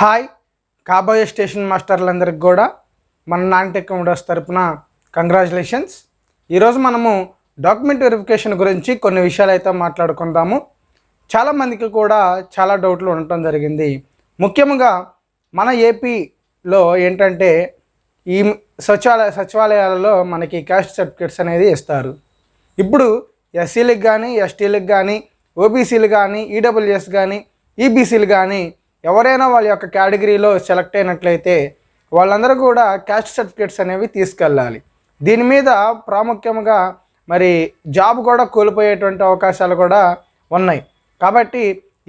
Hi. కాబోయే station మాస్టర్లందరికీ కూడా మన నాన్టెక్ కంప్యూటర్స్ తరపున కంగ్రాచులేషన్స్. ఈరోజు మనము డాక్యుమెంట్ వెరిఫికేషన్ గురించి కొన్ని విషయాలు అయితే మాట్లాడుకుందాము చాలామందికి కూడా చాలా డౌట్లు ఉండటం జరిగింది. ముఖ్యంగా మన ఏపీలో ఏంటంటే ఈ సచివాలయ సచివాలయాలలో మనకి క్యాస్ట్ సర్టిఫికేట్స్ అనేది ఇస్తారు. ఇప్పుడు ఎస్సీలకు కానీ ఎస్టీలకు కానీ ఓబీసీలు కానీ ఈడబ్ల్యూఎస్ కానీ ఈబీసీలు కానీ ఎవరైనా వాళ్ళ యొక్క కేటగిరీలో సెలెక్ట్ అయినట్లయితే వాళ్ళందరూ కూడా క్యాస్ట్ సర్టిఫికేట్స్ అనేవి తీసుకెళ్ళాలి. దీని మీద ప్రాముఖ్యంగా మరి జాబ్ కూడా కోల్పోయేటువంటి అవకాశాలు కూడా ఉన్నాయి. కాబట్టి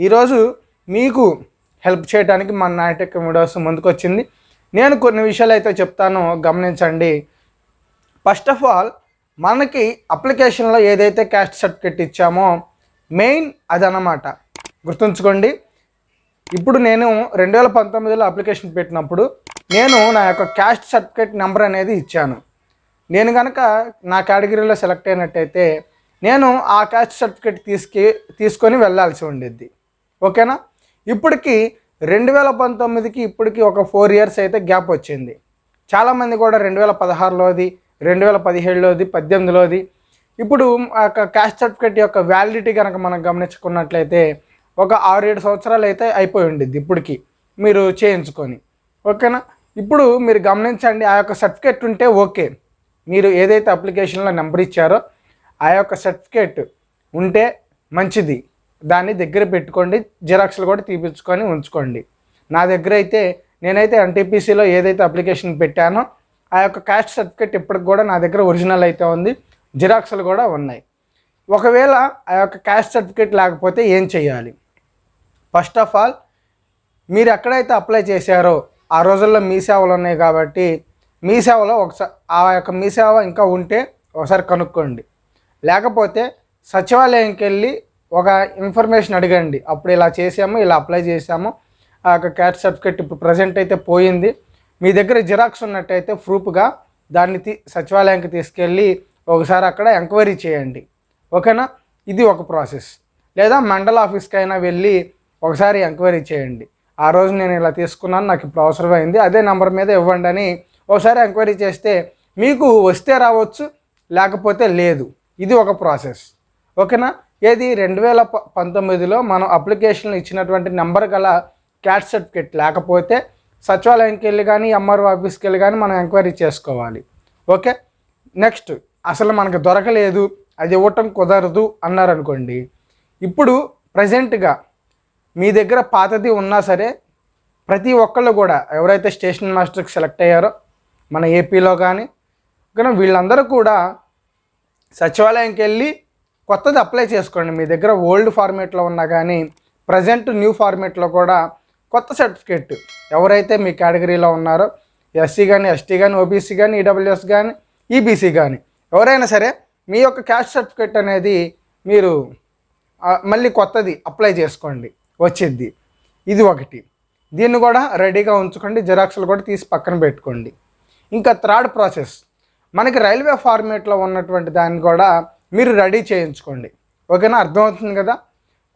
ఈరోజు మీకు హెల్ప్ చేయడానికి మన నాయటెక్ వీడియోస్ ముందుకొచ్చింది. నేను కొన్ని విషయాలు అయితే చెప్తాను గమనించండి. ఫస్ట్ ఆఫ్ ఆల్ మనకి అప్లికేషన్లో ఏదైతే క్యాస్ట్ సర్టిఫికేట్ ఇచ్చామో మెయిన్ అదనమాట. గుర్తుంచుకోండి. ఇప్పుడు నేను రెండు వేల పంతొమ్మిదిలో అప్లికేషన్ పెట్టినప్పుడు నేను నా యొక్క క్యాస్ట్ సర్టిఫికేట్ నెంబర్ అనేది ఇచ్చాను. నేను కనుక నా కేటగిరీలో సెలెక్ట్ అయినట్టయితే నేను ఆ క్యాస్ట్ సర్టిఫికేట్ తీసుకు తీసుకొని వెళ్ళాల్సి ఉండేది ఓకేనా? ఇప్పటికి రెండు వేల పంతొమ్మిదికి ఇప్పటికి ఒక ఫోర్ ఇయర్స్ అయితే గ్యాప్ వచ్చింది. చాలామంది కూడా రెండు వేల పదహారులోది రెండు వేల పదిహేడులోది పద్దెనిమిదిలోది. ఇప్పుడు ఆ యొక్క క్యాస్ట్ సర్టిఫికేట్ యొక్క వ్యాలిడిటీ కనుక మనం గమనించుకున్నట్లయితే ఒక ఆరు ఏడు సంవత్సరాలు అయితే అయిపోయి ఉండేది ఇప్పటికి మీరు చేయించుకొని. ఓకేనా? ఇప్పుడు మీరు గమనించండి ఆ యొక్క సర్టిఫికేట్ ఉంటే ఓకే. మీరు ఏదైతే అప్లికేషన్లో నెంబర్ ఇచ్చారో ఆ యొక్క సర్టిఫికేట్ ఉంటే మంచిది. దాన్ని దగ్గర పెట్టుకోండి జిరాక్స్లు కూడా తీపించుకొని ఉంచుకోండి. నా దగ్గర అయితే నేనైతే ఎన్టీపీసీలో ఏదైతే అప్లికేషన్ పెట్టానో ఆ యొక్క క్యాస్ట్ సర్టిఫికేట్ ఇప్పటికి కూడా నా దగ్గర ఒరిజినల్ అయితే ఉంది. జిరాక్స్లు కూడా ఉన్నాయి. ఒకవేళ ఆ యొక్క క్యాస్ట్ సర్టిఫికేట్ లేకపోతే ఏం చేయాలి ఫస్ట్ ఆఫ్ ఆల్ మీరు ఎక్కడైతే అప్లై చేశారో ఆ రోజుల్లో మీ సేవలు ఉన్నాయి కాబట్టి మీ సేవలో ఒకసారి ఆ యొక్క మీ సేవ ఇంకా ఉంటే ఒకసారి కనుక్కోండి. లేకపోతే సచివాలయంకి వెళ్ళి ఒక ఇన్ఫర్మేషన్ అడగండి. అప్పుడు ఇలా చేసాము ఇలా అప్లై చేసాము ఆ యొక్క క్యాస్ట్ సర్టిఫికేట్ ఇప్పుడు ప్రజెంట్ అయితే పోయింది. మీ దగ్గర జిరాక్స్ ఉన్నట్టయితే ప్రూఫ్గా దాన్ని తీ సచివాలయానికి తీసుకెళ్ళి ఒకసారి అక్కడ ఎంక్వైరీ చేయండి. ఓకేనా? ఇది ఒక ప్రాసెస్. లేదా మండల ఆఫీస్కి అయినా వెళ్ళి ఒకసారి ఎంక్వైరీ చేయండి. ఆ రోజు నేను ఇలా తీసుకున్నాను నాకు ఇప్పుడు అవసరమైంది అదే నెంబర్ మీద ఇవ్వండి అని ఒకసారి ఎంక్వైరీ చేస్తే మీకు వస్తే రావచ్చు లేకపోతే లేదు. ఇది ఒక ప్రాసెస్. ఓకేనా? ఏది? రెండు వేల ప పంతొమ్మిదిలో మనం అప్లికేషన్లు ఇచ్చినటువంటి నెంబర్ గల క్యాట్ సర్టిఫికేట్ లేకపోతే సచివాలయంకి వెళ్ళి కానీ ఎంఆర్ఓ ఆఫీస్కి వెళ్ళి కానీ మనం ఎంక్వైరీ చేసుకోవాలి. ఓకే? నెక్స్ట్ అసలు మనకు దొరకలేదు అది ఇవ్వటం కుదరదు అన్నారనుకోండి. ఇప్పుడు ప్రజెంట్గా మీ దగ్గర పాతది ఉన్నా సరే ప్రతి ఒక్కళ్ళు కూడా ఎవరైతే స్టేషన్ మాస్టర్కి సెలెక్ట్ అయ్యారో మన ఏపీలో కానీ కానీ వీళ్ళందరూ కూడా సచివాలయంకి వెళ్ళి కొత్తది అప్లై చేసుకోండి. మీ దగ్గర ఓల్డ్ ఫార్మేట్లో ఉన్నా కానీ ప్రజెంట్ న్యూ ఫార్మేట్లో కూడా కొత్త సర్టిఫికేట్ ఎవరైతే మీ కేటగిరీలో ఉన్నారో ఎస్సీ కానీ ఎస్టీ కానీ ఓబీసీ కానీ ఈడబ్ల్యూఎస్ కానీ ఈబీసీ కానీ ఎవరైనా సరే మీ యొక్క క్యాస్ట్ సర్టిఫికేట్ అనేది మీరు మళ్ళీ కొత్తది అప్లై చేసుకోండి. వచ్చింది. ఇది ఒకటి. దీన్ని కూడా రెడీగా ఉంచుకోండి. జిరాక్స్లు కూడా తీసి పక్కన పెట్టుకోండి. ఇంకా థర్డ్ ప్రాసెస్. మనకి రైల్వే ఫార్మేట్లో ఉన్నటువంటి దాన్ని కూడా మీరు రెడీ చేయించుకోండి. ఓకేనా? అర్థమవుతుంది కదా?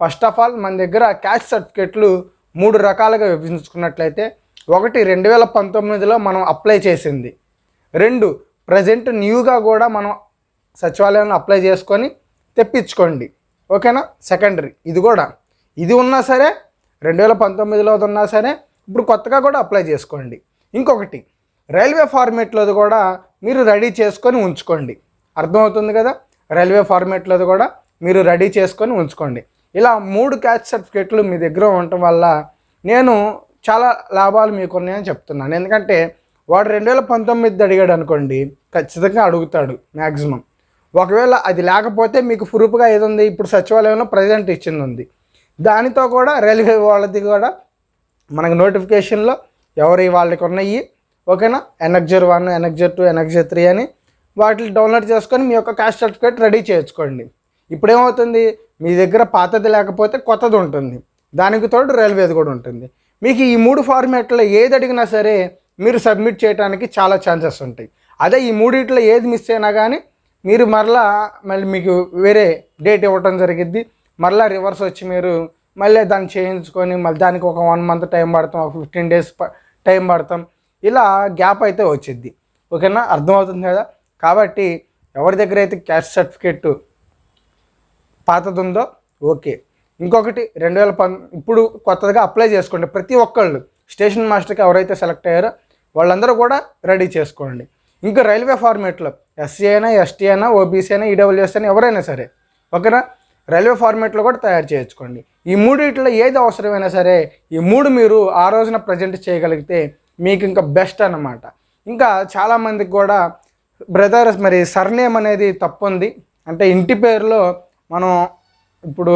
ఫస్ట్ ఆఫ్ ఆల్ మన దగ్గర క్యాస్ట్ సర్టిఫికేట్లు మూడు రకాలుగా విభజించుకున్నట్లయితే ఒకటి రెండు వేల పంతొమ్మిదిలో మనం అప్లై చేసింది. రెండు ప్రజెంట్ న్యూగా కూడా మనం సచివాలయంలో అప్లై చేసుకొని తెప్పించుకోండి. ఓకేనా? సెకండరీ. ఇది కూడా. ఇది ఉన్నా సరే రెండు వేల పంతొమ్మిదిలో ఉన్నా సరే ఇప్పుడు కొత్తగా కూడా అప్లై చేసుకోండి. ఇంకొకటి రైల్వే ఫార్మేట్లోది కూడా మీరు రెడీ చేసుకొని ఉంచుకోండి. అర్థమవుతుంది కదా? రైల్వే ఫార్మేట్లోది కూడా మీరు రెడీ చేసుకొని ఉంచుకోండి. ఇలా మూడు క్యాచ్ సర్టిఫికేట్లు మీ దగ్గర ఉండటం వల్ల నేను చాలా లాభాలు మీకు ఉన్నాయని చెప్తున్నాను. ఎందుకంటే వాడు రెండు వేల పంతొమ్మిది అడిగాడు అనుకోండి ఖచ్చితంగా అడుగుతాడు మ్యాక్సిమం ఒకవేళ అది లేకపోతే మీకు ప్రూఫ్గా ఏది ఉంది? ఇప్పుడు సచివాలయంలో ప్రజెంట్ ఇచ్చింది ఉంది. దానితో కూడా రైల్వే వాళ్ళది కూడా మనకు నోటిఫికేషన్లో ఎవరి వాళ్ళకి ఉన్నాయి. ఓకేనా? Annexure one annexure two annexure three అని వాటిని డౌన్లోడ్ చేసుకొని మీ యొక్క క్యాస్ట్ సర్టిఫికేట్ రెడీ చేసుకోండి. ఇప్పుడేమవుతుంది? మీ దగ్గర పాతది లేకపోతే కొత్తది ఉంటుంది. దానికి తోడు రైల్వేది కూడా ఉంటుంది. మీకు ఈ మూడు ఫార్మాట్లో ఏది అడిగినా సరే మీరు సబ్మిట్ చేయడానికి చాలా ఛాన్సెస్ ఉంటాయి. అదే ఈ మూడిట్లో ఏది మిస్ అయినా కానీ మీరు మరలా మళ్ళీ మీకు వేరే డేట్ ఇవ్వటం జరిగిద్ది. మళ్ళీ రివర్స్ వచ్చి మీరు మళ్ళీ దాన్ని చేయించుకొని మళ్ళీ దానికి ఒక వన్ మంత్ టైం పడతాం ఒక ఫిఫ్టీన్ డేస్ టైం పడతాం. ఇలా గ్యాప్ అయితే వచ్చిద్ది. ఓకేనా? అర్థమవుతుంది కదా? కాబట్టి ఎవరి దగ్గర అయితే క్యాస్ట్ సర్టిఫికేట్ పాతది ఉందో ఓకే. ఇంకొకటి రెండు వేల పం ఇప్పుడు కొత్తగా అప్లై చేసుకోండి. ప్రతి ఒక్కళ్ళు స్టేషన్ మాస్టర్కి ఎవరైతే సెలెక్ట్ అయ్యారో వాళ్ళందరూ కూడా రెడీ చేసుకోండి. ఇంకా రైల్వే ఫార్మేట్లో ఎస్సీ అయినా ఎస్టీ అయినా ఓబీసీ అయినా ఈడబ్ల్యూఎస్ అయినా ఎవరైనా సరే. ఓకేనా? రైల్వే ఫార్మేట్లో కూడా తయారు చేయించుకోండి. ఈ మూడిట్లో ఏది అవసరమైనా సరే ఈ మూడు మీరు ఆ రోజున ప్రజెంట్ చేయగలిగితే మీకు ఇంకా బెస్ట్ అన్నమాట. ఇంకా చాలామందికి కూడా బ్రదర్స్ మరి సర్నేమ్ అనేది తప్పు ఉంది అంటే ఇంటి పేరులో మనం ఇప్పుడు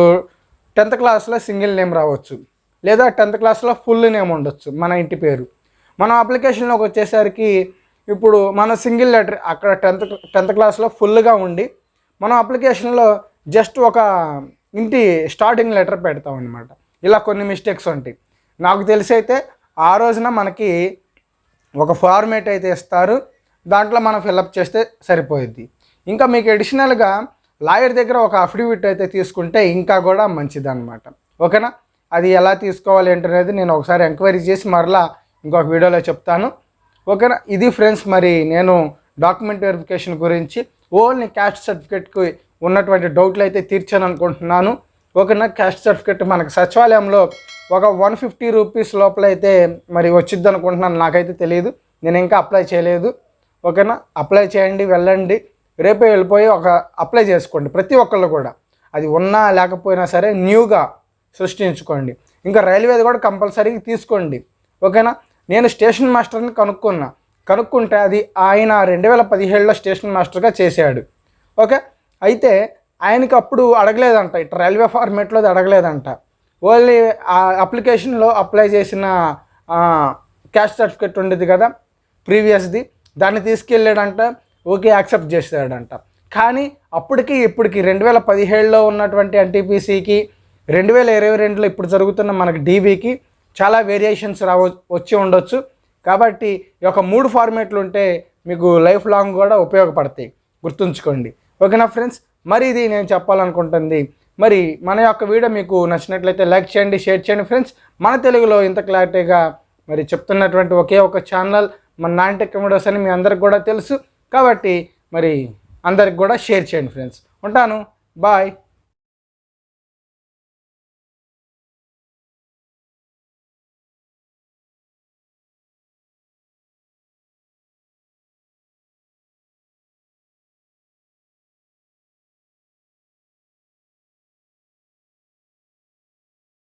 టెన్త్ క్లాస్లో సింగిల్ నేమ్ రావచ్చు. లేదా టెన్త్ క్లాస్లో ఫుల్ నేమ్ ఉండొచ్చు మన ఇంటి పేరు. మనం అప్లికేషన్లోకి వచ్చేసరికి ఇప్పుడు మన సింగిల్ లెటర్ అక్కడ టెన్త్ టెన్త్ క్లాస్లో ఫుల్గా ఉండి మనం అప్లికేషన్లో జస్ట్ ఒక ఇంటి స్టార్టింగ్ లెటర్ పెడతాం అనమాట ఇలా కొన్ని మిస్టేక్స్ ఉంటాయి. నాకు తెలిసి అయితే ఆ రోజున మనకి ఒక ఫార్మేట్ అయితే ఇస్తారు. దాంట్లో మనం ఫిల్అప్ చేస్తే సరిపోయిద్ది. ఇంకా మీకు అడిషనల్గా లాయర్ దగ్గర ఒక అఫిడవిట్ అయితే తీసుకుంటే ఇంకా కూడా మంచిదన్నమాట. ఓకేనా? అది ఎలా తీసుకోవాలి ఏంటనేది నేను ఒకసారి ఎంక్వైరీ చేసి మరలా ఇంకొక వీడియోలో చెప్తాను. ఓకేనా? ఇది ఫ్రెండ్స్ మరి నేను డాక్యుమెంట్ వెరిఫికేషన్ గురించి ఓన్లీ క్యాస్ట్ సర్టిఫికేట్కి ఉన్నటువంటి డౌట్లు అయితే తీర్చాను అనుకుంటున్నాను. ఓకేనా క్యాస్ట్ సర్టిఫికెట్ మనకు సచివాలయంలో ఒక వన్ ఫిఫ్టీ రూపీస్ లోపల అయితే మరి వచ్చిద్ది అనుకుంటున్నాను. నాకైతే తెలియదు. నేను ఇంకా అప్లై చేయలేదు. ఓకేనా అప్లై చేయండి వెళ్ళండి. రేపే వెళ్ళిపోయి ఒక అప్లై చేసుకోండి ప్రతి ఒక్కళ్ళు కూడా. అది ఉన్నా లేకపోయినా సరే న్యూగా సృష్టించుకోండి. ఇంకా రైల్వేది కూడా కంపల్సరీ తీసుకోండి. ఓకేనా నేను స్టేషన్ మాస్టర్ని కనుక్కున్నా. కనుక్కుంటే అది ఆయన రెండు వేల పదిహేడులో స్టేషన్ మాస్టర్గా చేశాడు. ఓకే? అయితే ఆయనకి అప్పుడు అడగలేదంట ఇటు రైల్వే ఫార్మేట్లో అది అడగలేదంట. ఓన్లీ ఆ అప్లికేషన్లో అప్లై చేసిన క్యాస్ట్ సర్టిఫికేట్ ఉండేది కదా ప్రీవియస్ది. దాన్ని తీసుకెళ్ళాడంట ఓకే యాక్సెప్ట్ చేశాడంట. కానీ అప్పటికి ఇప్పటికి రెండు వేల పదిహేడులో ఉన్నటువంటి ఎన్టీపీసీకి రెండు వేల ఇరవై రెండులో ఇప్పుడు జరుగుతున్న మనకి డీవీకి చాలా వేరియేషన్స్ రావ వచ్చి ఉండొచ్చు. కాబట్టి ఈ యొక్క మూడు ఫార్మేట్లు ఉంటే మీకు లైఫ్ లాంగ్ కూడా ఉపయోగపడతాయి. గుర్తుంచుకోండి. ఓకేనా ఫ్రెండ్స్? మరి ఇది నేను చెప్పాలనుకుంటుంది. మరి మన యొక్క వీడియో మీకు నచ్చినట్లయితే లైక్ చేయండి షేర్ చేయండి ఫ్రెండ్స్. మన తెలుగులో ఇంత క్లారిటీగా మరి చెప్తున్నటువంటి ఒకే ఒక ఛానల్ మన నాంటెక్ వీడియోస్ అని మీ అందరికి కూడా తెలుసు. కాబట్టి మరి అందరికి కూడా షేర్ చేయండి ఫ్రెండ్స్. ఉంటాను. బాయ్.